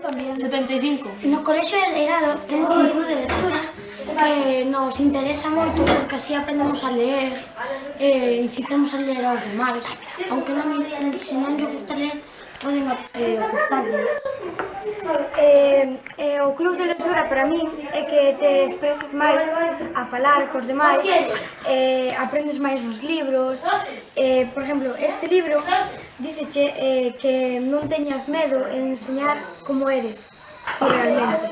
También. 75. No colexo de Leirado temos un club de lectura que nos interesa moito porque así aprendemos a ler e eh, incitamos a ler aos demais. Aunque non, se non lle gusta ler, poden eh, gustarlle. Eh, eh, o club de lectura para mí é que te expresas máis a falar cos demais eh, aprendes máis nos libros. Eh, por exemplo, este libro diceche eh, que non teñas medo en enseñar como eres realmente.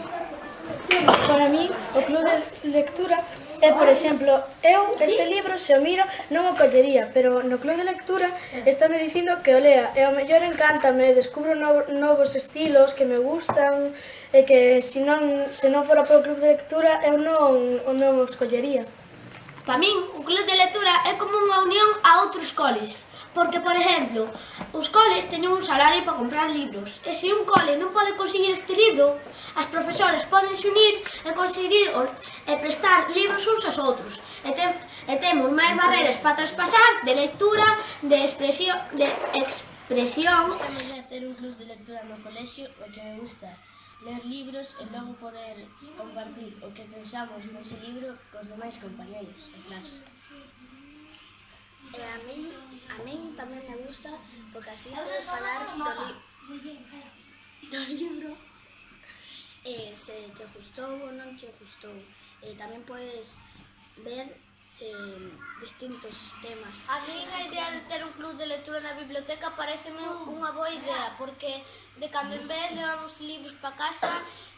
Para mí, o club de lectura é, por exemplo, eu este libro se o miro non o collería, pero no club de lectura estáme dicindo que o lea e ao mellor encántame, descubro no, novos estilos que me gustan e que se non, se non fora polo club de lectura eu non, non os collería. Para min, o club de lectura é como unha unión a outros coles. Porque, por exemplo, os coles teñen un salario para comprar libros. E se un cole non pode conseguir este libro, as profesoras poden se unir e conseguir e prestar libros uns aos outros. E, tem, e temos máis barreras para traspasar de lectura, de expresión, de expresión. Pois Gostaría ter un club de lectura no colexio, o que me gusta ler libros e logo poder compartir o que pensamos nese libro cos demais compañeiros de clase. E a mí, a mí tamén me gusta porque así podes falar do, li do libro e se te gustou ou non te gustou. E tamén podes ver se, distintos temas. A mí a idea de ter un club de lectura na biblioteca pareceme unha boa idea, porque de cando en vez levamos libros para casa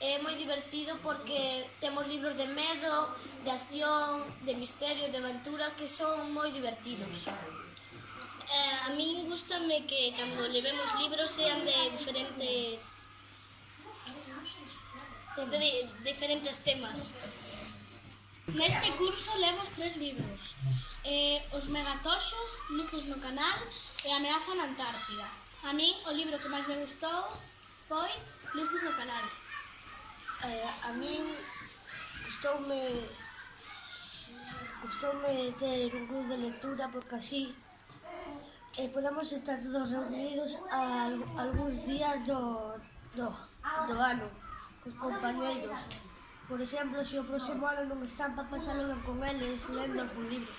é moi divertido porque temos libros de medo, de acción, de misterio, de aventura que son moi divertidos. Eh, a mí gustame que cando levemos libros sean de diferentes de, de diferentes temas. Neste curso lemos tres libros. Eh, Os megatoxos, Luces no canal e Ameaza na Antártida. A mí o libro que máis me gustou foi Luces no canal. Eh, A mí gustoume gustoume ter un club de lectura porque así eh, podemos estar todos reunidos a, a algúns días do, do, do ano cos compañeiros. Por exemplo, se o próximo ano non están para pasalo ben con eles, lendo algún libro.